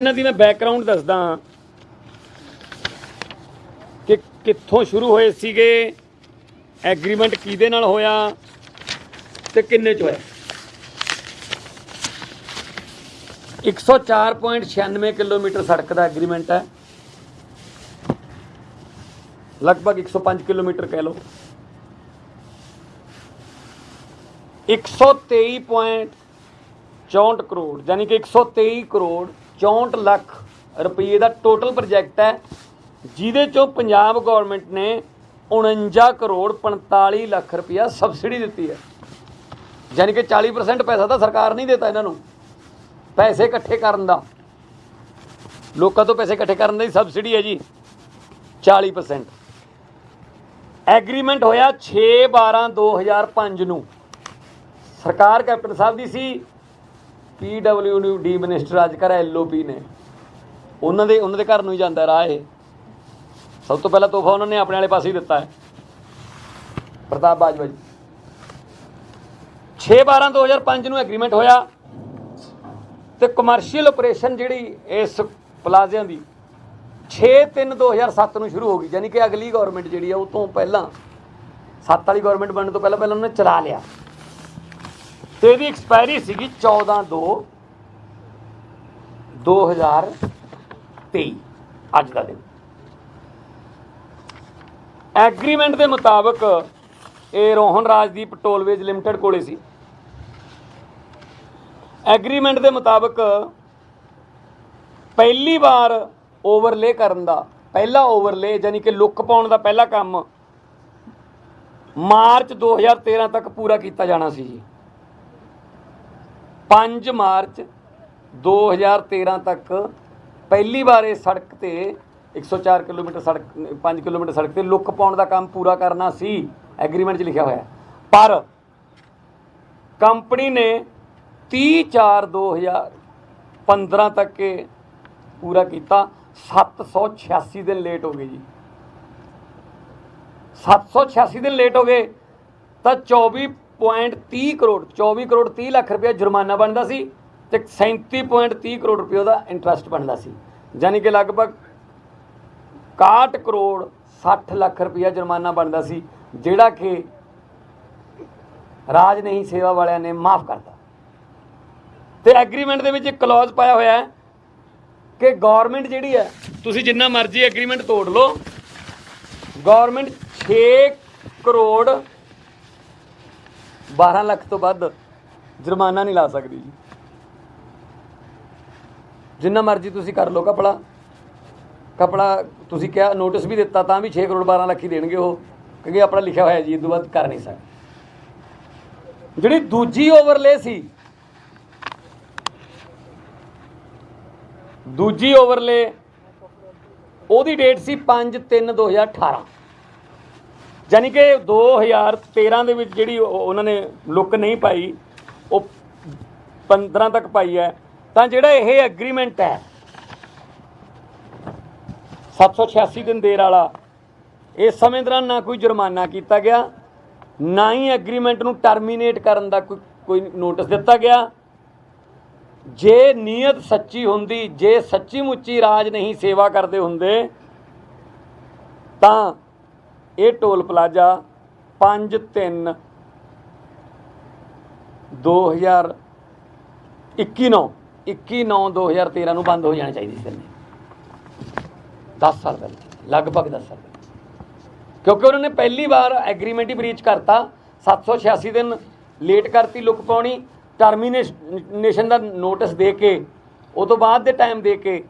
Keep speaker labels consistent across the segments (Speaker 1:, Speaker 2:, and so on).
Speaker 1: ਇਹਨਾਂ ਦੀ ਮੈਂ ਬੈਕਗ੍ਰਾਉਂਡ ਦੱਸਦਾ ਕਿ ਕਿੱਥੋਂ ਸ਼ੁਰੂ ਹੋਏ ਸੀਗੇ ਐਗਰੀਮੈਂਟ ਕਿਹਦੇ ਨਾਲ ਹੋਇਆ ਤੇ ਕਿੰਨੇ ਚ ਹੋਇਆ? 104.96 ਕਿਲੋਮੀਟਰ ਸੜਕ ਦਾ ਐਗਰੀਮੈਂਟ ਹੈ। ਲਗਭਗ 105 ਕਿਲੋਮੀਟਰ ਕਹਿ ਲਓ। 123.64 ਕਰੋੜ, ਯਾਨੀ ਕਿ 123 ਕਰੋੜ 64 ਲੱਖ ਰੁਪਏ ਦਾ ਟੋਟਲ ਪ੍ਰੋਜੈਕਟ ਹੈ, ਜਿਹਦੇ ਚੋਂ ਪੰਜਾਬ ਗਵਰਨਮੈਂਟ ਨੇ 49 ਕਰੋੜ 45 ਲੱਖ ਰੁਪਇਆ ਸਬਸਿਡੀ ਦਿੱਤੀ ਹੈ। ਯਾਨੀ ਕਿ 40% ਪੈਸਾ ਤਾਂ ਸਰਕਾਰ ਨਹੀਂ ਦਿੱਤਾ ਇਹਨਾਂ ਨੂੰ, ਪੈਸੇ ਇਕੱਠੇ ਕਰਨ ਦਾ। ਲੋਕਾਂ ਤੋਂ ਪੈਸੇ ਇਕੱਠੇ ਕਰਨ ਦੀ ਸਬਸਿਡੀ ਹੈ ਜੀ 40% ਐਗਰੀਮੈਂਟ ਹੋਇਆ 6 12 2005 ਨੂੰ। ਸਰਕਾਰ ਕੈਪਟਨ ਸਾਹਿਬ ਦੀ ਸੀ ਡੀ ਮਿਨਿਸਟਰ ਅੱਜ ਕਰ ਐਲਓਪੀ ਨੇ। ਉਹਨਾਂ ਦੇ ਉਹਨਾਂ ਦੇ ਘਰ ਨੂੰ ਹੀ ਜਾਂਦਾ ਰਾਹ ਇਹ। ਸਭ ਤੋਂ ਪਹਿਲਾਂ ਤੋਹਫਾ ਉਹਨਾਂ ਨੇ ਆਪਣੇ ਵਾਲੇ ਪਾਸੇ ਹੀ ਦਿੱਤਾ ਹੈ। ਪ੍ਰਤਾਪ ਬਾਜਵਾ ਜੀ। 6 12 2005 ਨੂੰ ਐਗਰੀਮੈਂਟ ਹੋਇਆ ਤੇ ਕਮਰਸ਼ੀਅਲ ਆਪਰੇਸ਼ਨ ਜਿਹੜੀ ਇਸ ਪਲਾਜ਼ਿਆਂ ਦੀ 6 3 2007 ਨੂੰ ਸ਼ੁਰੂ ਹੋ ਗਈ। ਯਾਨੀ ਕਿ ਅਗਲੀ ਗਵਰਨਮੈਂਟ ਜਿਹੜੀ ਆ ਉਹ ਤੋਂ ਪਹਿਲਾਂ 7 ਵਾਲੀ ਗਵਰਨਮੈਂਟ ਬਣਨ ਤੋਂ ਪਹਿਲਾਂ ਪਹਿਲਾਂ ਉਹਨੇ ਚਲਾ ਲਿਆ। ਤੇ ਇਹਦੀ ਐਕਸਪਾਇਰੀ ਸੀਗੀ 14 2 2023 ਅੱਜ ਦਾ ਦਿਨ। ਐਗਰੀਮੈਂਟ ਦੇ ਮੁਤਾਬਕ ਇਹ ਰੋਹਨ ਰਾਜਦੀਪ ਟੋਲਵੇਜ ਲਿਮਟਿਡ ਕੋਲੇ ਸੀ। ਐਗਰੀਮੈਂਟ ਦੇ ਮੁਤਾਬਕ ਪਹਿਲੀ ਵਾਰ ਓਵਰਲੇ ਕਰਨ ਦਾ, ਪਹਿਲਾ ਓਵਰਲੇ ਯਾਨੀ ਕਿ ਲੁੱਕ ਪਾਉਣ ਦਾ ਪਹਿਲਾ ਕੰਮ ਮਾਰਚ 2013 ਤੱਕ ਪੂਰਾ ਕੀਤਾ ਜਾਣਾ ਸੀ ਜੀ। 5 ਮਾਰਚ 2013 ਤੱਕ ਪਹਿਲੀ ਵਾਰ ਇਹ ਸੜਕ ਤੇ 104 ਕਿਲੋਮੀਟਰ ਸੜਕ 5 ਕਿਲੋਮੀਟਰ ਸੜਕ ਤੇ ਲੁੱਕ ਪਾਉਣ ਦਾ ਕੰਮ ਪੂਰਾ ਕਰਨਾ ਸੀ, ਐਗਰੀਮੈਂਟ 'ਚ ਲਿਖਿਆ ਹੋਇਆ। ਪਰ ਕੰਪਨੀ ਨੇ 30 4 2015 ਤੱਕ ਇਹ ਪੂਰਾ ਕੀਤਾ। 786 ਦਿਨ ਲੇਟ ਹੋ ਗਏ ਜੀ। 786 ਦਿਨ ਲੇਟ ਹੋ ਗਏ ਤਾਂ 24.30 ਕਰੋੜ 24 ਕਰੋੜ 30 ਲੱਖ ਰੁਪਏ ਜੁਰਮਾਨਾ ਬਣਦਾ ਸੀ ਤੇ 37.30 ਕਰੋੜ ਰੁਪਏ ਦਾ ਇੰਟਰਸਟ ਬਣਦਾ ਸੀ। ਯਾਨੀ ਕਿ ਲਗਭਗ 61 ਕਰੋੜ 60 ਲੱਖ ਰੁਪਇਆ ਜੁਰਮਾਨਾ ਬਣਦਾ ਸੀ, ਜਿਹੜਾ ਕਿ ਰਾਜ ਨਹੀਂ, ਸੇਵਾ ਵਾਲਿਆਂ ਨੇ ਮਾਫ ਕਰਤਾ। ਤੇ ਐਗਰੀਮੈਂਟ ਦੇ ਵਿੱਚ ਇੱਕ ਕਲੌਜ਼ ਪਾਇਆ ਹੋਇਆ ਹੈ ਕਿ ਗਵਰਨਮੈਂਟ ਜਿਹੜੀ ਹੈ, ਤੁਸੀਂ ਜਿੰਨਾ ਮਰਜ਼ੀ ਐਗਰੀਮੈਂਟ ਤੋੜ ਲਓ ਗਵਰਨਮੈਂਟ 6 ਕਰੋੜ 12 ਲੱਖ ਤੋਂ ਵੱਧ ਜੁਰਮਾਨਾ ਨਹੀਂ ਲਾ ਸਕਦੀ ਜੀ। ਜਿੰਨਾ ਮਰਜ਼ੀ ਤੁਸੀਂ ਕਰ ਲਓ ਕਪੜਾ। ਕਪੜਾ ਤੁਸੀਂ ਕਿਹਾ ਨੋਟਿਸ ਵੀ ਦਿੱਤਾ ਤਾਂ ਵੀ 6 ਕਰੋੜ 12 ਲੱਖ ਹੀ ਦੇਣਗੇ ਉਹ। ਕਿਉਂਕਿ ਆਪਣਾ ਲਿਖਿਆ ਹੋਇਆ ਜੀ, ਇਹ ਤੋਂ ਵੱਧ ਕਰ ਨਹੀਂ ਸਕਦੇ। ਜਿਹੜੀ ਦੂਜੀ ਓਵਰਲੇ ਸੀ, ਦੂਜੀ ਓਵਰਲੇ ਉਹਦੀ ਡੇਟ ਸੀ 5 3 2018 ਯਾਨੀ ਕਿ 2013 ਦੇ ਵਿੱਚ ਜਿਹੜੀ ਉਹ- ਉਹਨਾਂ ਨੇ ਲੁੱਕ ਨਹੀਂ ਪਾਈ, ਉਹ 15 ਤੱਕ ਪਾਈ ਹੈ। ਤਾਂ ਜਿਹੜਾ ਇਹ ਐਗਰੀਮੈਂਟ ਹੈ 786 ਦਿਨ ਦੇਰ ਵਾਲਾ, ਇਸ ਸਮੇਂ ਦੌਰਾਨ ਨਾ ਕੋਈ ਜੁਰਮਾਨਾ ਕੀਤਾ ਗਿਆ, ਨਾ ਹੀ ਐਗਰੀਮੈਂਟ ਨੂੰ ਟਰਮੀਨੇਟ ਕਰਨ ਦਾ ਕੋਈ ਕੋਈ ਨੋਟਿਸ ਦਿੱਤਾ ਗਿਆ। ਜੇ ਨੀਅਤ ਸੱਚੀ ਹੁੰਦੀ, ਜੇ ਸੱਚੀ ਮੁੱਚੀ ਰਾਜ ਨਹੀਂ ਸੇਵਾ ਕਰਦੇ ਹੁੰਦੇ, ਤਾਂ ਇਹ ਟੋਲ ਪਲਾਜ਼ਾ 5 3 2000 21 9 21 9 2013 ਨੂੰ ਬੰਦ ਹੋ ਜਾਣਾ ਚਾਹੀਦੀ ਸੀ 10 ਸਾਲ ਪਹਿਲਾਂ, ਲਗਭਗ 10 ਸਾਲ ਪਹਿਲਾਂ। ਕਿਉਂਕਿ ਉਹਨਾਂ ਨੇ ਪਹਿਲੀ ਵਾਰ ਐਗਰੀਮੈਂਟ ਹੀ ਬ੍ਰੀਚ ਕਰਤਾ। 786 ਦਿਨ ਲੇਟ ਕਰਤੀ ਲੁੱਕ ਪਾਉਣੀ। ਟਰਮੀਨੇਸ਼ਨ ਦਾ ਨੋਟਿਸ ਦੇ ਕੇ ਉਹ ਤੋਂ ਬਾਅਦ ਦੇ ਟਾਈਮ ਦੇ ਕੇ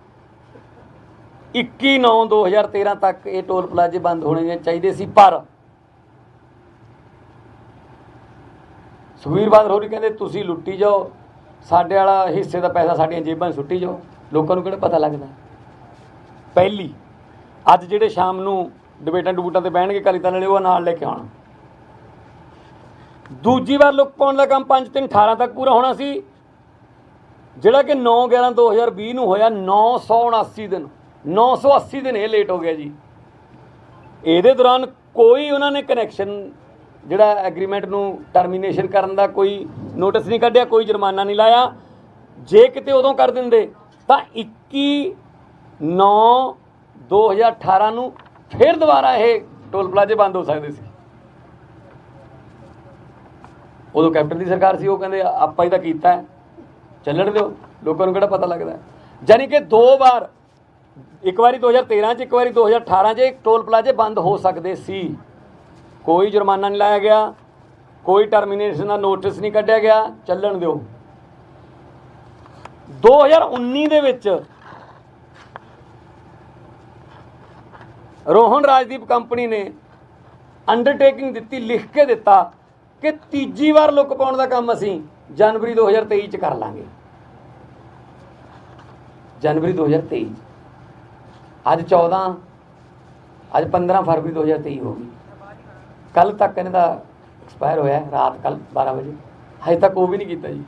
Speaker 1: 21 9 2013 ਤੱਕ ਇਹ ਟੋਲ ਪਲਾਜ਼ੇ ਬੰਦ ਹੋਣੇ ਚਾਹੀਦੇ ਸੀ ਪਰ ਸੁਖਬੀਰ ਬਾਦਲ ਹੋਰੀ ਕਹਿੰਦੇ, ਤੁਸੀਂ ਲੁੱਟੀ ਜਾਓ, ਸਾਡੇ ਵਾਲਾ ਹਿੱਸੇ ਦਾ ਪੈਸਾ ਸਾਡੀਆਂ ਜੇਬਾਂ 'ਚ ਸੁੱਟੀ ਜਾਓ। ਲੋਕਾਂ ਨੂੰ ਕਿਹੜਾ ਪਤਾ ਲੱਗਦਾ? ਪਹਿਲੀ, ਅੱਜ ਜਿਹੜੇ ਸ਼ਾਮ ਨੂੰ ਡਿਬੇਟਾਂ ਡਬੂਟਾਂ ਤੇ ਬਹਿਣਗੇ ਕਾਲੀ ਦਲ ਵਾਲੇ, ਉਹ ਨਾਲ ਲੈ ਕੇ ਆਉਣ। ਦੂਜੀ ਵਾਰ ਲੁੱਕ ਪਾਉਣ ਦਾ ਕੰਮ 5 3 18 ਤੱਕ ਪੂਰਾ ਹੋਣਾ ਸੀ, ਜਿਹੜਾ ਕਿ 9 11 2020 ਨੂੰ ਹੋਇਆ 979 ਦਿਨ। 980 ਦਿਨ ਇਹ ਲੇਟ ਹੋ ਗਿਆ ਜੀ। ਇਹਦੇ ਦੌਰਾਨ ਕੋਈ ਉਹਨਾਂ ਨੇ ਕਨੈਕਸ਼ਨ ਜਿਹੜਾ ਐਗਰੀਮੈਂਟ ਨੂੰ ਟਰਮੀਨੇਸ਼ਨ ਕਰਨ ਦਾ ਕੋਈ ਨੋਟਿਸ ਨਹੀਂ ਕੱਢਿਆ, ਕੋਈ ਜੁਰਮਾਨਾ ਨਹੀਂ ਲਾਇਆ। ਜੇ ਕਿਤੇ ਉਦੋਂ ਕਰ ਦਿੰਦੇ, ਤਾਂ 21 9 2018 ਨੂੰ ਫਿਰ ਦੁਬਾਰਾ ਇਹ ਟੋਲ ਪਲਾਜ਼ੇ ਬੰਦ ਹੋ ਸਕਦੇ ਸੀ। ਉਦੋਂ ਕੈਪਟਨ ਦੀ ਸਰਕਾਰ ਸੀ, ਉਹ ਕਹਿੰਦੇ, ਆਪਾਂ ਹੀ ਤਾਂ ਕੀਤਾ ਹੈ। ਚੱਲਣ ਦਿਓ, ਲੋਕਾਂ ਨੂੰ ਕਿਹੜਾ ਪਤਾ ਲੱਗਦਾ ਹੈ। ਯਾਨੀ ਕਿ ਦੋ ਵਾਰ ਇੱਕ ਵਾਰੀ 2013 ਚ, ਇੱਕ ਵਾਰੀ 2018 ਚ ਟੋਲ ਪਲਾਜ਼ੇ ਬੰਦ ਹੋ ਸਕਦੇ ਸੀ। ਕੋਈ ਜੁਰਮਾਨਾ ਨਹੀਂ ਲਾਇਆ ਗਿਆ, ਕੋਈ ਟਰਮੀਨੇਸ਼ਨ ਦਾ ਨੋਟਿਸ ਨਹੀਂ ਕੱਢਿਆ ਗਿਆ, ਚੱਲਣ ਦਿਓ। 2019 ਦੇ ਵਿੱਚ ਰੋਹਨ ਰਾਜਦੀਪ ਕੰਪਨੀ ਨੇ ਅੰਡਰਟੇਕਿੰਗ ਦਿੱਤੀ, ਲਿਖ ਕੇ ਦਿੱਤਾ ਕਿ ਤੀਜੀ ਵਾਰ ਲੁੱਕ ਪਾਉਣ ਦਾ ਕੰਮ ਅਸੀਂ ਜਨਵਰੀ 2023 ਚ ਕਰ ਲਾਂਗੇ। ਜਨਵਰੀ 2023 ਅੱਜ 14 ਅੱਜ 15 ਫਰਵਰੀ 2023 ਹੋ ਗਈ। ਕੱਲ ਤੱਕ ਇਹਨਾਂ ਦਾ ਐਕਸਪਾਇਰ ਹੋਇਆ, ਰਾਤ ਕੱਲ 12 ਵਜੇ। ਹਜੇ ਤੱਕ ਉਹ ਵੀ ਨਹੀਂ ਕੀਤਾ ਜੀ।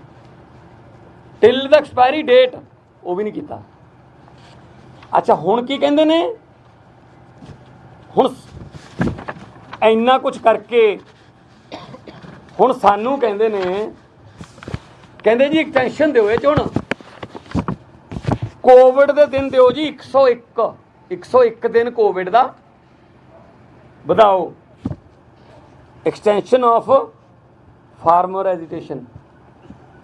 Speaker 1: ਟਿਲ ਦਾ ਐਕਸਪਾਇਰੀ ਡੇਟ ਉਹ ਵੀ ਨਹੀਂ ਕੀਤਾ। ਅੱਛਾ, ਹੁਣ ਕੀ ਕਹਿੰਦੇ ਨੇ? ਹੁਣ ਇੰਨਾ ਕੁਝ ਕਰਕੇ ਹੁਣ ਸਾਨੂੰ ਕਹਿੰਦੇ ਨੇ, ਕਹਿੰਦੇ ਜੀ ਐਕਸਟੈਂਸ਼ਨ ਦਿਓ ਇਹ 'ਚ ਹੁਣ। ਕੋਵਿਡ ਦੇ ਦਿਨ ਦਿਓ ਜੀ 101 101 ਦਿਨ ਕੋਵਿਡ ਦਾ ਵਧਾਓ। ਐਕਸਟੈਂਸ਼ਨ ਆਫ ਫਾਰਮਰ ਐਜੀਟੇਸ਼ਨ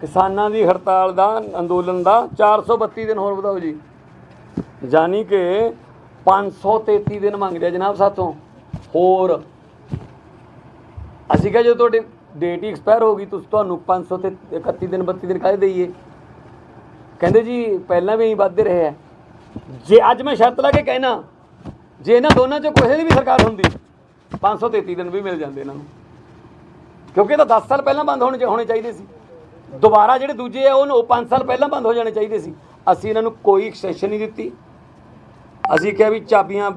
Speaker 1: ਕਿਸਾਨਾਂ ਦੀ ਹੜਤਾਲ ਦਾ, ਅੰਦੋਲਨ ਦਾ 432 ਦਿਨ ਹੋਰ ਵਧਾਓ ਜੀ। ਯਾਨੀ ਕਿ 533 ਦਿਨ ਮੰਗ ਰਿਹਾ ਜਨਾਬ ਸਾਥੋਂ। ਹੋਰ, ਅਸੀਂ ਕਿਹਾ ਜੇ ਤੁਹਾਡੇ ਡੇਟ ਹੀ ਐਕਸਪਾਇਰ ਹੋ ਗਈ, ਤੁਸੀਂ ਤੁਹਾਨੂੰ 500 ਤੇ 31 ਦਿਨ 32 ਦਿਨ ਕਾਹਦੇ ਦਈਏ? ਕਹਿੰਦੇ ਜੀ, ਪਹਿਲਾਂ ਵੀ ਅਸੀਂ ਵੱਧਦੇ ਰਹੇ ਆ। ਜੇ ਅੱਜ ਮੈਂ ਸ਼ਰਤ ਲਾ ਕੇ ਕਹਿਣਾ, ਜੇ ਇਹਨਾਂ ਦੋਨਾਂ ਚੋਂ ਕਿਸੇ ਦੀ ਵੀ ਸਰਕਾਰ ਹੁੰਦੀ 533 ਦਿਨ ਵੀ ਮਿਲ ਜਾਂਦੇ ਇਹਨਾਂ ਨੂੰ। ਕਿਉਂਕਿ ਇਹ ਤਾਂ 10 ਸਾਲ ਪਹਿਲਾਂ ਬੰਦ ਹੋਣੇ ਹੋਣੇ ਚਾਹੀਦੇ ਸੀ। ਦੁਬਾਰਾ ਜਿਹੜੇ ਦੂਜੇ ਆ ਉਹ 5 ਸਾਲ ਪਹਿਲਾਂ ਬੰਦ ਹੋ ਜਾਣੇ ਚਾਹੀਦੇ ਸੀ। ਅਸੀਂ ਇਹਨਾਂ ਨੂੰ ਕੋਈ ਐਕਸਟੈਂਸ਼ਨ ਨਹੀਂ ਦਿੱਤੀ। ਅਸੀਂ ਕਿਹਾ ਵੀ ਚਾਬੀਆਂ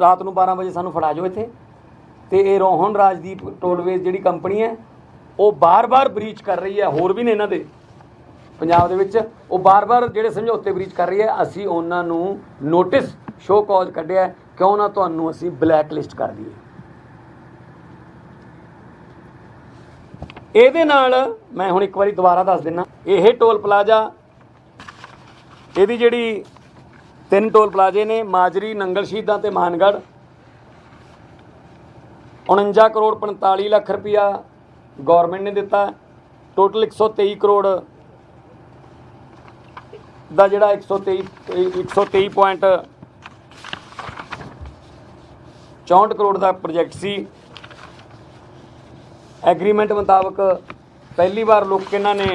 Speaker 1: ਰਾਤ ਨੂੰ 12 ਵਜੇ ਸਾਨੂੰ ਫੜਾ ਜਾਓ ਇੱਥੇ। ਤੇ ਇਹ ਰੋਹਨ ਰਾਜਦੀਪ ਟੋਲਵੇਜ਼ ਜਿਹੜੀ ਕੰਪਨੀ ਹੈ, ਉਹ ਬਾਰ-ਬਾਰ ਬ੍ਰੀਚ ਕਰ ਰਹੀ ਹੈ। ਹੋਰ ਵੀ ਨੇ ਇਹਨਾਂ ਦੇ। ਪੰਜਾਬ ਦੇ ਵਿੱਚ। ਉਹ ਬਾਰ-ਬਾਰ ਜਿਹੜੇ ਸਮਝੌਤੇ ਬ੍ਰੀਚ ਕਰ ਰਹੀ ਹੈ, ਅਸੀਂ ਉਹਨਾਂ ਨੂੰ ਨੋਟਿਸ ਸ਼ੋ ਕਾਜ਼ ਕੱਢਿਆ ਕਿਉਂ ਨਾ ਤੁਹਾਨੂੰ ਅਸੀਂ ਬਲੈਕ ਲਿਸਟ ਕਰ ਦਈਏ। ਇਹਦੇ ਨਾਲ ਮੈਂ ਹੁਣ ਇੱਕ ਵਾਰੀ ਦੁਬਾਰਾ ਦੱਸ ਦਿੰਨਾ, ਇਹ ਟੋਲ ਪਲਾਜ਼ਾ ਇਹਦੀ ਜਿਹੜੀ ਤਿੰਨ ਟੋਲ ਪਲਾਜ਼ੇ ਨੇ, ਮਾਜਰੀ, ਨੰਗਲ ਸ਼ਹੀਦਾਂ ਤੇ ਮਾਨਗੜ੍ਹ। 49 ਕਰੋੜ 45 ਲੱਖ ਰੁਪਇਆ ਗਵਰਨਮੈਂਟ ਨੇ ਦਿੱਤਾ ਟੋਟਲ 123 ਕਰੋੜ ਦਾ ਜਿਹੜਾ 123 123 ਪੁਆਇੰਟ 64 ਕਰੋੜ ਦਾ ਪ੍ਰੋਜੈਕਟ ਸੀ। ਐਗਰੀਮੈਂਟ ਮੁਤਾਬਕ ਪਹਿਲੀ ਵਾਰ ਲੋਕ ਇਹਨਾਂ ਨੇ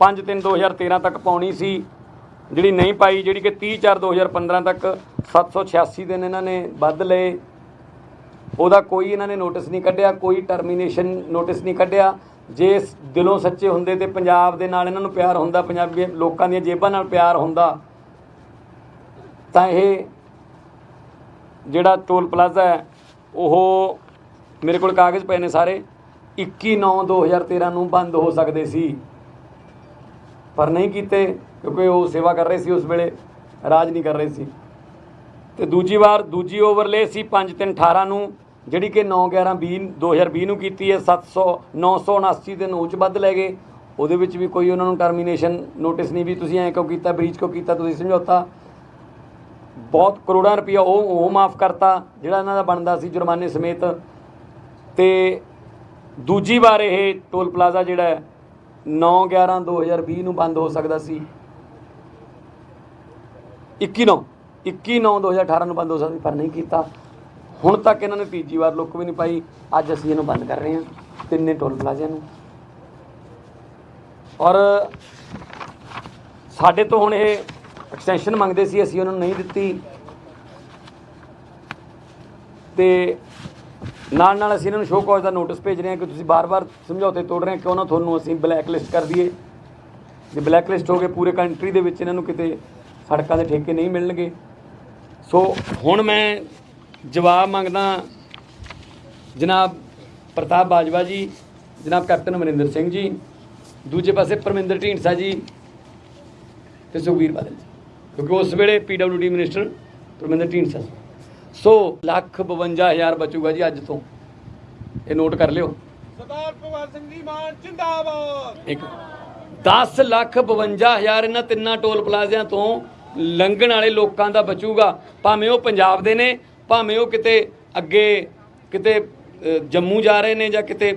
Speaker 1: 5 3 2013 ਤੱਕ ਪਾਉਣੀ ਸੀ। ਜਿਹੜੀ ਨਹੀਂ ਪਾਈ, ਜਿਹੜੀ ਕਿ 30 4 2015 ਤੱਕ 786 ਦਿਨ ਇਹਨਾਂ ਨੇ ਵੱਧ ਲਏ। ਉਹਦਾ ਕੋਈ ਇਹਨਾਂ ਨੇ ਨੋਟਿਸ ਨਹੀਂ ਕੱਢਿਆ, ਕੋਈ ਟਰਮੀਨੇਸ਼ਨ ਨੋਟਿਸ ਨਹੀਂ ਕੱਢਿਆ। ਜੇ ਦਿਲੋਂ ਸੱਚੇ ਹੁੰਦੇ ਤੇ ਪੰਜਾਬ ਦੇ ਨਾਲ ਇਹਨਾਂ ਨੂੰ ਪਿਆਰ ਹੁੰਦਾ, ਪੰਜਾਬੀ ਲੋਕਾਂ ਦੀਆਂ ਜੇਬਾਂ ਨਾਲ ਪਿਆਰ ਹੁੰਦਾ, ਤਾਂ ਇਹ ਜਿਹੜਾ ਟੋਲ ਪਲਾਜ਼ਾ ਹੈ, ਉਹ ਮੇਰੇ ਕੋਲ ਕਾਗਜ਼ ਪਏ ਨੇ ਸਾਰੇ। 21 9 2013 ਨੂੰ ਬੰਦ ਹੋ ਸਕਦੇ ਸੀ, ਪਰ ਨਹੀਂ ਕੀਤੇ, ਕਿਉਂਕਿ ਉਹ ਸੇਵਾ ਕਰ ਰਹੇ ਸੀ ਉਸ ਵੇਲੇ, ਰਾਜ ਨਹੀਂ ਕਰ ਰਹੇ ਸੀ। ਤੇ ਦੂਜੀ ਵਾਰ, ਦੂਜੀ ਓਵਰਲੇ ਸੀ 5 3 18 ਨੂੰ। ਜਿਹੜੀ ਕਿ 9 11 20 2020 ਨੂੰ ਕੀਤੀ ਹੈ 700 979 ਦੇ ਉਹ 'ਚ ਵੱਧ ਲੈ ਗਏ। ਉਹਦੇ ਵਿੱਚ ਵੀ ਕੋਈ ਉਹਨਾਂ ਨੂੰ ਟਰਮੀਨੇਸ਼ਨ ਨੋਟਿਸ ਨਹੀਂ ਵੀ ਤੁਸੀਂ ਐਂ ਕਿਉਂ ਕੀਤਾ ਬ੍ਰੀਚ ਕਿਉਂ ਕੀਤਾ, ਤੁਸੀਂ ਸਮਝੌਤਾ। ਬਹੁਤ ਕਰੋੜਾਂ ਰੁਪਇਆ ਉਹ ਉਹ ਮਾਫ ਕਰਤਾ, ਜਿਹੜਾ ਇਹਨਾਂ ਦਾ ਬਣਦਾ ਸੀ ਜੁਰਮਾਨੇ ਸਮੇਤ। ਤੇ ਦੂਜੀ ਵਾਰ ਇਹ ਟੋਲ ਪਲਾਜ਼ਾ ਜਿਹੜਾ ਹੈ 9 11 2020 ਨੂੰ ਬੰਦ ਹੋ ਸਕਦਾ ਸੀ। 21 9 21 9 2018 ਨੂੰ ਬੰਦ ਹੋ ਸਕਦਾ ਪਰ ਨਹੀਂ ਕੀਤਾ। ਹੁਣ ਤੱਕ ਇਹਨਾਂ ਨੇ ਤੀਜੀ ਵਾਰ ਲੁੱਕ ਵੀ ਨਹੀਂ ਪਾਈ। ਅੱਜ ਅਸੀਂ ਇਹਨੂੰ ਬੰਦ ਕਰ ਰਹੇ ਹਾਂ। ਤਿੰਨੇ ਟੋਲ ਪਲਾਜ਼ਿਆਂ ਨੂੰ। ਔਰ ਸਾਡੇ ਤੋਂ ਹੁਣ ਇਹ ਐਕਸਟੈਂਸ਼ਨ ਮੰਗਦੇ ਸੀ, ਅਸੀਂ ਉਹਨਾਂ ਨੂੰ ਨਹੀਂ ਦਿੱਤੀ। ਤੇ ਨਾਲ ਨਾਲ ਅਸੀਂ ਇਹਨਾਂ ਨੂੰ ਸ਼ੋਅ ਕਾਜ਼ ਦਾ ਨੋਟਿਸ ਭੇਜ ਰਹੇ ਹਾਂ ਕਿ ਤੁਸੀਂ ਬਾਰ-ਬਾਰ ਸਮਝੌਤੇ ਤੋੜ ਰਹੇ ਹੋ, ਕਿਉਂ ਨਾ ਤੁਹਾਨੂੰ ਅਸੀਂ ਬਲੈਕ ਲਿਸਟ ਕਰ ਦਈਏ। ਜੇ ਬਲੈਕ ਲਿਸਟ ਹੋ ਗਏ, ਪੂਰੇ ਕੰਟਰੀ ਦੇ ਵਿੱਚ ਇਹਨਾਂ ਨੂੰ ਕਿਤੇ ਸੜਕਾਂ ਦੇ ਠੇਕੇ ਨਹੀਂ ਮਿਲਣਗੇ। ਸੋ ਹੁਣ ਮੈਂ ਜਵਾਬ ਮੰਗਦਾ ਜਨਾਬ ਪ੍ਰਤਾਪ ਬਾਜਵਾ ਜੀ ਜਨਾਬ ਕੈਪਟਨ ਅਮਰਿੰਦਰ ਸਿੰਘ ਜੀ ਦੂਜੇ ਪਾਸੇ ਪਰਮਿੰਦਰ ਢੀਂਡਸਾ ਜੀ ਤੇ ਸੁਖਬੀਰ ਬਾਦਲ ਜੀ। ਕਿਉਂਕਿ ਉਸ ਵੇਲੇ ਪੀਡਬਲਯੂਡੀ ਮਿਨਿਸਟਰ ਪਰਮਿੰਦਰ ਢੀਂਡਸਾ ਸੀ। ਸੋ ਲੱਖ 52000 ਬਚੂਗਾ ਜੀ ਅੱਜ ਤੋਂ। ਇਹ ਨੋਟ ਕਰ ਲਿਓ।
Speaker 2: ਸਰਦਾਰ ਭਗਵੰਤ ਸਿੰਘ ਜੀ ਮਾਨ ਜਿੰਦਾਬਾਦ!
Speaker 1: ਇੱਕ 10 ਲੱਖ 52000 ਇਹਨਾਂ ਤਿੰਨਾਂ ਟੋਲ ਪਲਾਜ਼ਿਆਂ ਤੋਂ ਲੰਘਣ ਵਾਲੇ ਲੋਕਾਂ ਦਾ ਬਚੂਗਾ। ਭਾਵੇਂ ਉਹ ਪੰਜਾਬ ਦੇ ਨੇ ਭਾਵੇਂ ਉਹ ਕਿਤੇ ਅੱਗੇ ਕਿਤੇ ਜੰਮੂ ਜਾ ਰਹੇ ਨੇ ਜਾਂ ਕਿਤੇ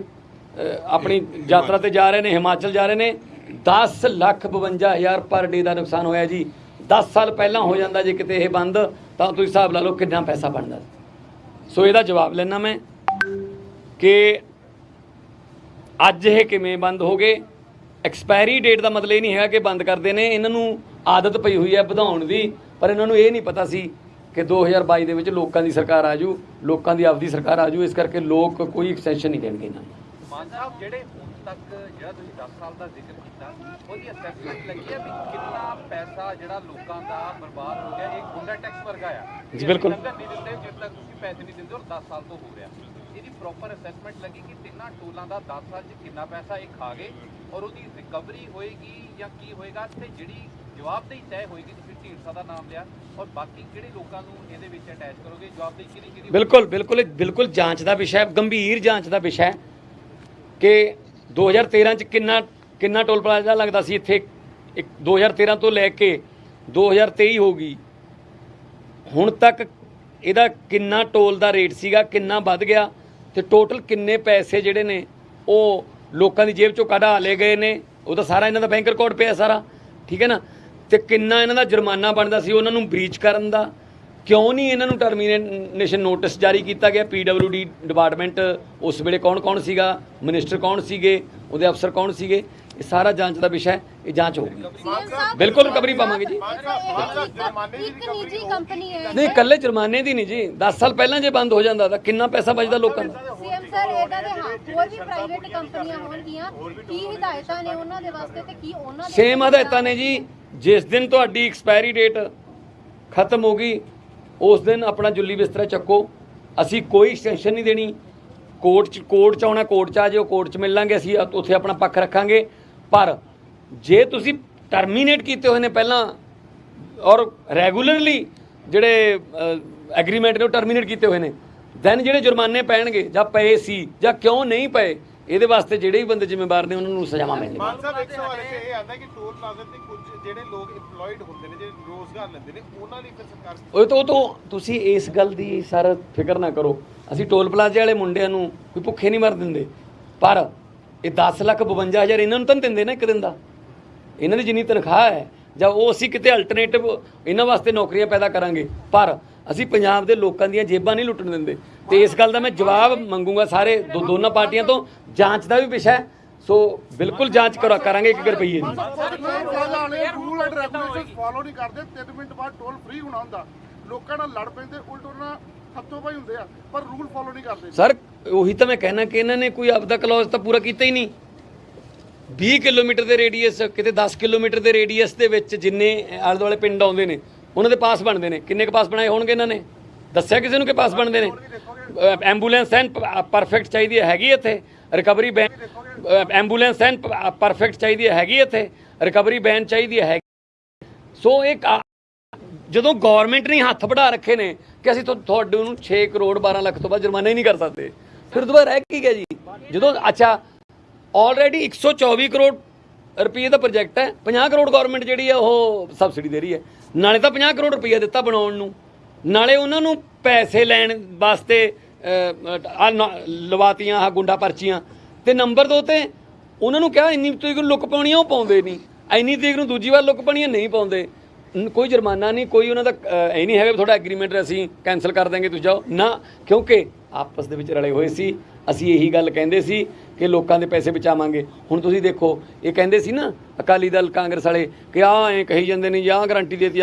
Speaker 1: ਆਪਣੀ ਯਾਤਰਾ ਤੇ ਜਾ ਰਹੇ ਨੇ ਹਿਮਾਚਲ ਜਾ ਰਹੇ ਨੇ 10 ਲੱਖ 52 ਹਜ਼ਾਰ ਪਰ ਡੇ ਦਾ ਨੁਕਸਾਨ ਹੋਇਆ ਜੀ। 10 ਸਾਲ ਪਹਿਲਾਂ ਹੋ ਜਾਂਦਾ ਜੇ ਕਿਤੇ ਇਹ ਬੰਦ ਤਾਂ ਤੁਸੀਂ ਹਿਸਾਬ ਲਾ ਲਓ ਕਿੰਨਾ ਪੈਸਾ ਬਣਦਾ। ਸੋ ਇਹਦਾ ਜਵਾਬ ਲੈਣਾ ਮੈਂ ਕਿ ਅੱਜ ਇਹ ਕਿਵੇਂ ਬੰਦ ਹੋ ਗਏ। ਐਕਸਪਾਇਰੀ ਡੇਟ ਦਾ ਮਤਲਬ ਇਹ ਨਹੀਂ ਹੈਗਾ ਕਿ ਬੰਦ ਕਰਦੇ ਨੇ। ਇਹਨਾਂ ਨੂੰ ਆਦਤ ਪਈ ਹੋਈ ਹੈ ਵਧਾਉਣ ਦੀ ਪਰ ਇਹਨਾਂ ਨੂੰ ਇਹ ਨਹੀਂ ਪਤਾ ਸੀ ਕਿ 2022 ਦੇ ਵਿੱਚ ਲੋਕਾਂ ਦੀ ਸਰਕਾਰ ਆਜੂ ਲੋਕਾਂ ਦੀ ਆਪਦੀ ਸਰਕਾਰ ਆਜੂ ਇਸ ਕਰਕੇ ਲੋਕ ਕੋਈ ਐਕਸਟੈਂਸ਼ਨ ਨਹੀਂ ਦੇਣਗੇ ਨੂੰ।
Speaker 3: ਮਾਨ ਸਾਹਿਬ ਜਿਹੜੇ ਹੁਣ ਤੱਕ ਜਿਹੜਾ ਤੁਸੀਂ 10 ਸਾਲ ਦਾ ਜ਼ਿਕਰ ਕੀਤਾ ਉਹਦੀ ਅਸੈਸਮੈਂਟ ਲੱਗੀ ਹੈ ਵੀ ਕਿੰਨਾ ਪੈਸਾ ਜਿਹੜਾ ਲੋਕਾਂ ਦਾ ਬਰਬਾਦ ਹੋ ਗਿਆ ਇਹ ਗੁੰਡਾ ਟੈਕਸ ਵਰਗਾ ਆ।
Speaker 1: ਜੀ, ਬਿਲਕੁਲ।
Speaker 3: ਲੰਗਰ ਨਹੀਂ ਦਿੰਦੇ ਜਦ ਤੱਕ ਤੁਸੀਂ ਪੈਸੇ ਨਹੀਂ ਦਿੰਦੇ ਔਰ 10 ਸਾਲ ਤੋਂ ਹੋ ਰਿਹਾ। ਇਹਦੀ ਪ੍ਰੋਪਰ ਅਸੈਸਮੈਂਟ ਲੱਗੀ ਕਿ ਤਿੰਨਾਂ ਟੋਲਾਂ ਦਾ 10 ਸਾਲ 'ਚ ਕਿੰਨਾ ਪੈਸਾ ਇਹ ਖਾ ਗਏ ਔਰ ਉਹਦੀ ਰਿਕਵਰੀ ਹੋਏਗੀ ਜਾਂ ਕੀ ਹੋਏਗਾ ਤੇ ਜਿਹੜੀ ਜਵਾਬਦੇਹੀ ਤੈਅ ਹੋਏਗੀ ਤੁਸੀਂ ਢੀਂਡਸਾ ਦਾ ਨਾਮ ਲਿਆ। ਔਰ ਬਾਕੀ ਕਿਹੜੇ ਲੋਕਾਂ ਨੂੰ ਇਹਦੇ ਵਿੱਚ ਅਟੈਚ ਕਰੋਗੇ? ਜਵਾਬਦੇਹੀ ਕਿਹਦੀ ਕਿਹਦੀ
Speaker 1: ਬਿਲਕੁਲ ਬਿਲਕੁਲ ਬਿਲਕੁਲ ਜਾਂਚ ਦਾ ਵਿਸ਼ਾ ਹੈ, ਗੰਭੀਰ ਜਾਂਚ ਦਾ ਵਿਸ਼ਾ ਹੈ ਕਿ 2013 ਚ ਕਿੰਨਾ ਕਿੰਨਾ ਟੋਲ ਪਲਾਜ਼ਾ ਲੱਗਦਾ ਸੀ ਇੱਥੇ? ਇੱਕ 2013 ਤੋਂ ਲੈ ਕੇ 2023 ਹੋ ਗਈ। ਹੁਣ ਤੱਕ ਇਹਦਾ ਕਿੰਨਾ ਟੋਲ ਦਾ ਰੇਟ ਸੀਗਾ, ਕਿੰਨਾ ਵੱਧ ਗਿਆ ਤੇ ਟੋਟਲ ਕਿੰਨੇ ਪੈਸੇ ਜਿਹੜੇ ਨੇ ਉਹ ਲੋਕਾਂ ਦੀ ਜੇਬ ਚੋਂ ਕਢਾ ਲਏ ਗਏ ਨੇ। ਉਹ ਤਾਂ ਸਾਰਾ ਇਹਨਾਂ ਦਾ ਬੈਂਕ ਰਿਕਾਰਡ ਪਿਆ ਸਾਰਾ, ਠੀਕ ਹੈ ਨਾ? ਤੇ ਕਿੰਨਾ ਇਹਨਾਂ ਦਾ ਜੁਰਮਾਨਾ ਬਣਦਾ ਸੀ ਉਹਨਾਂ ਨੂੰ ਬ੍ਰੀਚ ਕਰਨ ਦਾ? ਕਿਉਂ ਨਹੀਂ ਇਹਨਾਂ ਨੂੰ ਟਰਮੀਨੇਸ਼ਨ ਨੋਟਿਸ ਜਾਰੀ ਕੀਤਾ ਗਿਆ? ਪੀਡਬਲਯੂਡੀ ਡਿਪਾਰਟਮੈਂਟ ਉਸ ਵੇਲੇ ਕੌਣ-ਕੌਣ ਸੀਗਾ? ਮਿਨਿਸਟਰ ਕੌਣ ਸੀਗੇ? ਉਹਦੇ ਅਫਸਰ ਕੌਣ ਸੀਗੇ? ਇਹ ਸਾਰਾ ਜਾਂਚ ਦਾ ਵਿਸ਼ਾ ਹੈ ਇਹ ਜਾਂਚ ਹੋਊਗੀ ਬਿਲਕੁਲ ਰਿਕਵਰੀ ਪਾਵਾਂਗੇ ਜੀ।
Speaker 4: ਇੱਕ ਨਿੱਜੀ ਕੰਪਨੀ ਹੈ।
Speaker 1: ਨਹੀਂ ਇਕੱਲੇ ਜੁਰਮਾਨੇ ਦੀ ਨਹੀਂ ਜੀ। 10 ਸਾਲ ਪਹਿਲਾਂ ਜੇ ਬੰਦ ਹੋ ਜਾਂਦਾ ਤਾਂ ਕਿੰਨਾ ਪੈਸਾ ਬਚਦਾ ਲੋਕਾਂ ਦਾ
Speaker 4: ਸੀਐਮ ਸਰ ਇਹਦਾ ਦੇ ਹਾਂ ਹੋਰ ਵੀ ਪ੍ਰਾਈਵੇਟ ਕੰਪਨੀਆਂ ਹੋਣਗੀਆਂ। ਕੀ ਹਦਾਇਤਾਂ ਨੇ ਉਹਨਾਂ ਦੇ ਵਾਸਤੇ ਤੇ ਕੀ ਉਹਨਾਂ ਦੇ
Speaker 1: ਸੇਮ ਹਦਾਇਤਾਂ ਨੇ ਜੀ। ਜਿਸ ਦਿਨ ਤੁਹਾਡੀ ਐਕਸਪਾਇਰੀ ਡੇਟ ਖਤਮ ਹੋ ਗਈ ਉਸ ਦਿਨ ਆਪਣਾ ਜੁੱਲੀ ਬਿਸਤਰਾ ਚੱਕੋ। ਅਸੀਂ ਕੋਈ ਐਕਸਟੈਂਸ਼ਨ ਨਹੀਂ ਦੇਣੀ। ਕੋਰਟ ਚ ਕੋਰਟ ਚ ਆਉਣਾ ਕੋਰਟ ਚ ਆ ਜਿਓ ਕੋਰਟ ਚ ਮਿਲ ਲਾਂਗੇ ਅਸੀਂ ਉੱਥੇ ਆਪਣਾ ਪੱਖ ਰੱਖਾਂਗੇ। ਪਰ ਜੇ ਤੁਸੀਂ ਟਰਮੀਨੇਟ ਕੀਤੇ ਹੋਏ ਨੇ ਪਹਿਲਾਂ ਔਰ ਰੈਗੂਲਰਲੀ ਜਿਹੜੇ ਐਗਰੀਮੈਂਟ ਨੇ ਉਹ ਟਰਮੀਨੇਟ ਕੀਤੇ ਹੋਏ ਨੇ ਦੈਨ ਜਿਹੜੇ ਜੁਰਮਾਨੇ ਪੈਣਗੇ ਜਾਂ ਪਏ ਸੀ ਜਾਂ ਕਿਉਂ ਨਹੀਂ ਪਏ ਇਹਦੇ ਵਾਸਤੇ ਜਿਹੜੇ ਵੀ ਬੰਦੇ ਜ਼ਿੰਮੇਵਾਰ ਨੇ ਉਹਨਾਂ ਨੂੰ ਸਜ਼ਾਵਾਂ ਮਿਲਣਗੀਆਂ।
Speaker 2: ਮਾਨ ਸਾਹਿਬ ਇੱਕ ਸਵਾਲ ਇਹ ਆਉਂਦਾ ਕਿ ਟੋਲ ਪਲਾਜ਼ਾ ਤੇ ਕੁਝ ਜਿਹੜੇ ਲੋਕ EMPLOYED ਹੁੰਦੇ ਨੇ ਜਿਹੜੇ ਰੋਜ਼ਗਾਰ ਲੈਂਦੇ ਨੇ ਉਹਨਾਂ ਲਈ ਫਿਰ ਸਰਕਾਰ
Speaker 1: ਉਹ ਤੋਂ ਉਹ ਤੋਂ ਤੁਸੀਂ ਇਸ ਗੱਲ ਦੀ ਸਰ ਫਿਕਰ ਨਾ ਕਰੋ। ਅਸੀਂ ਟੋਲ ਪਲਾਜ਼ੇ ਵਾਲੇ ਮੁੰਡਿਆਂ ਨੂੰ ਕੋਈ ਭੁੱਖੇ ਨਹੀਂ ਮਰ ਦਿੰਦੇ। ਪਰ ਇਹ 10 ਲੱਖ 52 ਹਜ਼ਾਰ ਇਹਨਾਂ ਨੂੰ ਤਾਂ ਨਹੀਂ ਦਿੰਦੇ ਨਾ ਇੱਕ ਦਿਨ ਦਾ। ਇਹਨਾਂ ਦੀ ਜਿੰਨੀ ਤਨਖਾਹ ਹੈ, ਜਾਂ ਉਹ ਅਸੀਂ ਕਿਤੇ ਅਲਟਰਨੇਟਿਵ ਇਹਨਾਂ ਵਾਸਤੇ ਨੌਕਰੀਆਂ ਪੈਦਾ ਕਰਾਂਗੇ। ਪਰ ਅਸੀਂ ਪੰਜਾਬ ਦੇ ਲੋਕਾਂ ਦੀਆਂ ਜੇਬਾਂ ਨਹੀਂ ਲੁੱਟਣ ਦਿੰਦੇ। ਤੇ ਇਸ ਗੱਲ ਦਾ ਮੈਂ ਜਵਾਬ ਮੰਗੂਗਾ ਸਾਰੇ ਦੋ- ਦੋਨਾਂ ਪਾਰਟੀਆਂ ਤੋਂ। ਜਾਂਚ ਦਾ ਵੀ ਵਿਸ਼ਾ ਹੈ। ਸੋ ਬਿਲਕੁਲ ਜਾਂਚ ਕਰੋ ਕਰਾਂਗੇ 1 ਰੁਪਈਏ ਦੀ।
Speaker 5: ਰੂਲ ਐਂਡ ਰੈਗੂਲੇਸ਼ਨਸ ਫਾਲੋ ਨਹੀਂ ਕਰਦੇ 3 ਮਿੰਟ ਬਾਅਦ ਟੋਲ ਫ੍ਰੀ ਹੋਣਾ ਹੁੰਦਾ। ਲੋਕਾਂ ਨਾਲ ਲੜ ਪੈਂਦੇ, ਉਲਟ ਉਹਨਾਂ ਹੱਥੋਂ ਪਾਈ ਹੁੰਦੇ ਆ ਪਰ ਰੂਲ ਫਾਲੋ ਨਹੀਂ ਕਰਦੇ।
Speaker 1: ਸਰ ਉਹੀ ਤਾਂ ਮੈਂ ਕਹਿਣਾ ਕਿ ਇਹਨਾਂ ਨੇ ਕੋਈ ਆਪਦਾ ਕਲੌਜ਼ ਤਾਂ ਪੂਰਾ ਕੀਤਾ ਹੀ ਨਹੀਂ। 20 ਕਿਲੋਮੀਟਰ ਦੇ ਰੇਡੀਅਸ ਕਿਤੇ 10 ਕਿਲੋਮੀਟਰ ਦੇ ਰੇਡੀਅਸ ਦੇ ਵਿੱਚ ਜਿੰਨੇ ਆਲੇ ਦੁਆਲੇ ਪਿੰਡ ਆਉਂਦੇ ਨੇ ਉਹਨਾਂ ਦੇ ਪਾਸ ਬਣਦੇ ਨੇ। ਕਿੰਨੇ ਕੁ ਪਾਸ ਬਣਾਏ ਹੋਣਗੇ ਇਹਨਾਂ ਨੇ? ਦੱਸਿਆ ਕਿਸੇ ਨੂੰ ਕਿ ਪਾਸ ਬਣਦੇ ਨੇ? ਅ, ਐਂਬੂਲੈਂਸ ਐਨ ਪਰਫੈਕਟ ਚਾਹੀਦੀ ਹੈਗੀ ਇੱਥੇ। ਰਿਕਵਰੀ ਬੈਨ ਐਂਬੂਲੈਂਸ ਐਨ ਪਰਫੈਕਟ ਚਾਹੀਦੀ ਹੈਗੀ ਇੱਥੇ। ਰਿਕਵਰੀ ਬੈਨ ਚਾਹੀਦੀ ਹੈ ਹੈਗੀ। ਸੋ ਇੱਕ ਜਦੋਂ ਗਵਰਨਮੈਂਟ ਨੇ ਹੱਥ ਵਢਾ ਰੱਖੇ ਨੇ ਕਿ ਅਸੀਂ ਤੁਹਾ- ਤੁਹਾਡੇ ਨੂੰ 6 ਕਰੋੜ 12 ਲੱਖ ਤੋਂ ਬਾਅਦ ਜੁਰਮਾਨਾ ਹੀ ਨਹੀਂ ਕਰ ਸਕਦੇ, ਫਿਰ ਦੁਬਾਰਾ ਰਹਿ ਕੀ ਗਿਆ ਜੀ? ਜਦੋਂ, ਅੱਛਾ ਆਲਰੇਡੀ 124 ਕਰੋੜ ਰੁਪਏ ਦਾ ਪ੍ਰੋਜੈਕਟ ਹੈ 50 ਕਰੋੜ ਗਵਰਨਮੈਂਟ ਜਿਹੜੀ ਹੈ ਉਹ ਸਬਸਿਡੀ ਦੇ ਰਹੀ ਹੈ। ਨਾਲੇ ਤਾਂ 50 ਕਰੋੜ ਰੁਪਏ ਦਿੱਤਾ ਬਣਾਉਣ ਨੂੰ। ਨਾਲੇ ਉਹਨਾਂ ਨੂੰ ਪੈਸੇ ਲੈਣ ਵਾਸਤੇ ਲਵਾਤੀਆਂ ਆ ਗੁੰਡਾ ਪਰਚੀਆਂ। ਤੇ ਨੰਬਰ 2 ਤੇ ਉਹਨਾਂ ਨੂੰ ਕਿਹਾ, ਇੰਨੀ ਤਰੀਕ ਨੂੰ ਲੁੱਕ ਪਾਉਣੀ ਉਹ ਪਾਉਂਦੇ ਨਹੀਂ। ਇੰਨੀ ਤਰੀਕ ਨੂੰ ਦੂਜੀ ਵਾਰ ਲੁੱਕ ਪਾਉਣੀ ਨਹੀਂ ਪਾਉਂਦੇ। ਕੋਈ ਜੁਰਮਾਨਾ ਨਹੀਂ, ਕੋਈ ਉਹਨਾਂ ਦਾ ਇਹ ਨਹੀਂ ਹੈਗਾ ਵੀ ਤੁਹਾਡਾ ਐਗਰੀਮੈਂਟ ਅਸੀਂ ਕੈਨਸਲ ਕਰ ਦਾਂਗੇ ਤੁਸੀਂ ਜਾਓ। ਨਾ, ਕਿਉਂਕਿ ਆਪਸ ਦੇ ਵਿੱਚ ਰਲੇ ਹੋਏ ਸੀ, ਅਸੀਂ ਇਹੀ ਗੱਲ ਕਹਿੰਦੇ ਸੀ ਕਿ ਲੋਕਾਂ ਦੇ ਪੈਸੇ ਬਚਾਵਾਂਗੇ। ਹੁਣ ਤੁਸੀਂ ਦੇਖੋ, ਇਹ ਕਹਿੰਦੇ ਸੀ ਨਾ, ਅਕਾਲੀ ਦਲ ਕਾਂਗਰਸ ਵਾਲੇ ਕਿ ਆਹ ਐਂ ਕਹੀ ਜਾਂਦੇ ਨੇ, ਜਾਂ ਗਰੰਟੀ ਦੇਤੀ ਆ